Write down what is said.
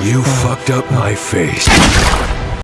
You fucked up my face.